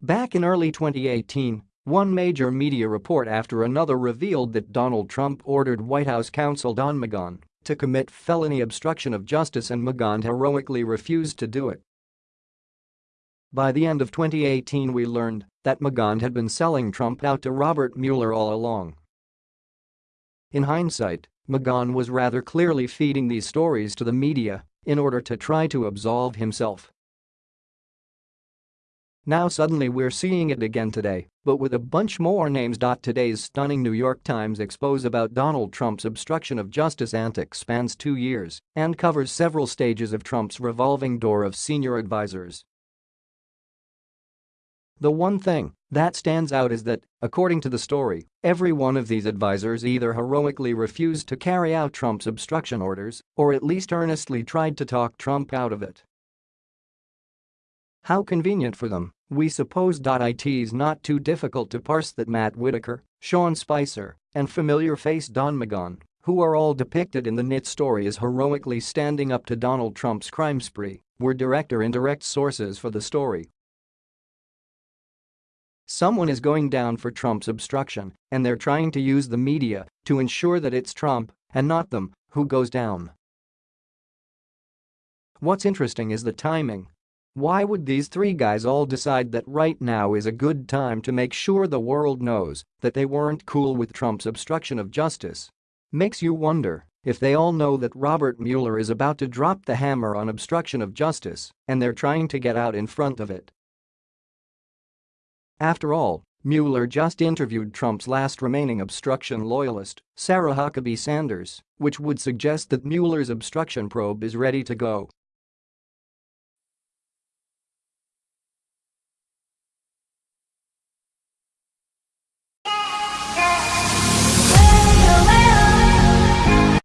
Back in early 2018, one major media report after another revealed that Donald Trump ordered White House counsel Don McGahn to commit felony obstruction of justice and McGahn heroically refused to do it. By the end of 2018 we learned that McGahn had been selling Trump out to Robert Mueller all along. In hindsight, McGahn was rather clearly feeding these stories to the media in order to try to absolve himself. Now suddenly we're seeing it again today, but with a bunch more names. Today's stunning New York Times expose about Donald Trump's obstruction of justice antics spans two years and covers several stages of Trump's revolving door of senior advisors. The one thing that stands out is that, according to the story, every one of these advisors either heroically refused to carry out Trump's obstruction orders or at least earnestly tried to talk Trump out of it. How convenient for them, we suppose. It's not too difficult to parse that Matt Whitaker, Sean Spicer, and familiar face Don McGahn, who are all depicted in the NYT story as heroically standing up to Donald Trump's crime spree, were direct or indirect sources for the story. Someone is going down for Trump's obstruction, and they're trying to use the media to ensure that it's Trump, and not them, who goes down. What's interesting is the timing. Why would these three guys all decide that right now is a good time to make sure the world knows that they weren't cool with Trump's obstruction of justice? Makes you wonder if they all know that Robert Mueller is about to drop the hammer on obstruction of justice and they're trying to get out in front of it. After all, Mueller just interviewed Trump's last remaining obstruction loyalist, Sarah Huckabee Sanders, which would suggest that Mueller's obstruction probe is ready to go